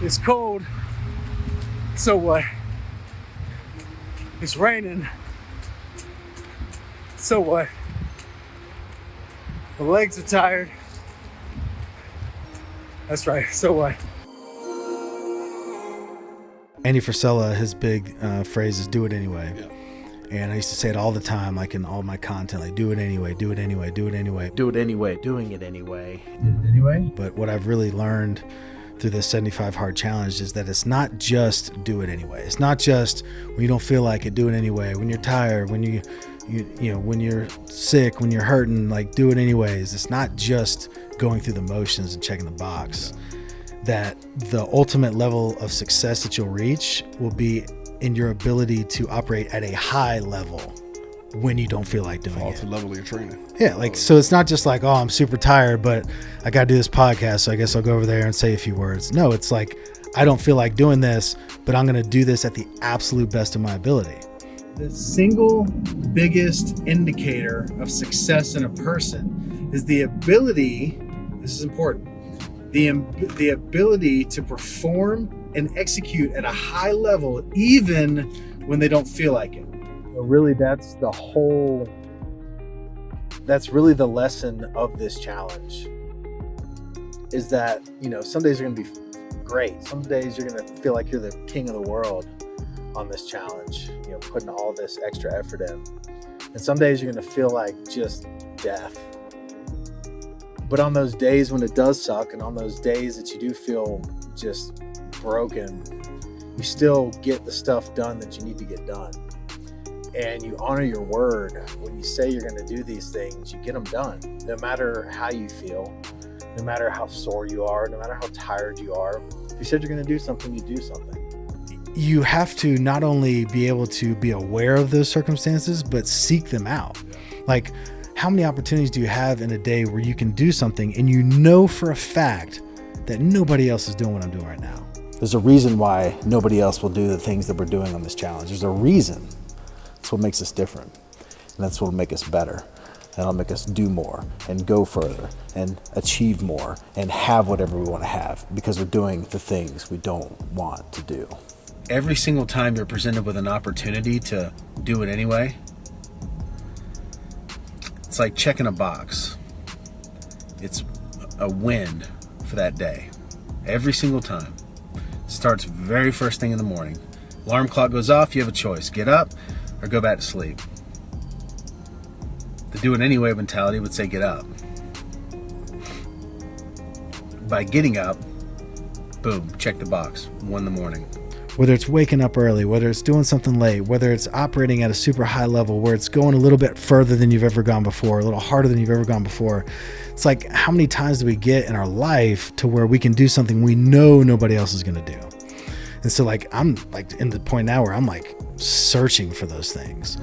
It's cold. So what? It's raining. So what? The legs are tired. That's right. So what? Andy Frisella, his big uh, phrase is "do it anyway," and I used to say it all the time, like in all my content, like "do it anyway, do it anyway, do it anyway." Do it anyway, doing it anyway. anyway. But what I've really learned through the 75 hard challenge is that it's not just do it anyway. It's not just when you don't feel like it, do it anyway. When you're tired, when you you you know when you're sick, when you're hurting, like do it anyways. It's not just going through the motions and checking the box. That the ultimate level of success that you'll reach will be in your ability to operate at a high level when you don't feel like doing Fall it. to level of your training. Yeah, like so it's not just like, oh, I'm super tired, but I got to do this podcast, so I guess I'll go over there and say a few words. No, it's like I don't feel like doing this, but I'm going to do this at the absolute best of my ability. The single biggest indicator of success in a person is the ability, this is important, the, the ability to perform and execute at a high level even when they don't feel like it. Really, that's the whole that's really the lesson of this challenge is that, you know, some days are going to be great. Some days you're going to feel like you're the king of the world on this challenge, you know, putting all this extra effort in. And some days you're going to feel like just death. But on those days when it does suck, and on those days that you do feel just broken, you still get the stuff done that you need to get done. And you honor your word. When you say you're going to do these things, you get them done. No matter how you feel, no matter how sore you are, no matter how tired you are. If you said you're going to do something, you do something you have to not only be able to be aware of those circumstances, but seek them out. Like, how many opportunities do you have in a day where you can do something and you know for a fact that nobody else is doing what I'm doing right now? There's a reason why nobody else will do the things that we're doing on this challenge. There's a reason. That's what makes us different. And that's what will make us better. That'll make us do more and go further and achieve more and have whatever we want to have because we're doing the things we don't want to do every single time you're presented with an opportunity to do it anyway, it's like checking a box. It's a win for that day. Every single time. Starts very first thing in the morning. Alarm clock goes off, you have a choice. Get up or go back to sleep. The do it anyway mentality would say get up. By getting up, boom, check the box. One in the morning whether it's waking up early, whether it's doing something late, whether it's operating at a super high level where it's going a little bit further than you've ever gone before, a little harder than you've ever gone before. It's like, how many times do we get in our life to where we can do something we know nobody else is going to do? And so, like, I'm like in the point now where I'm like searching for those things.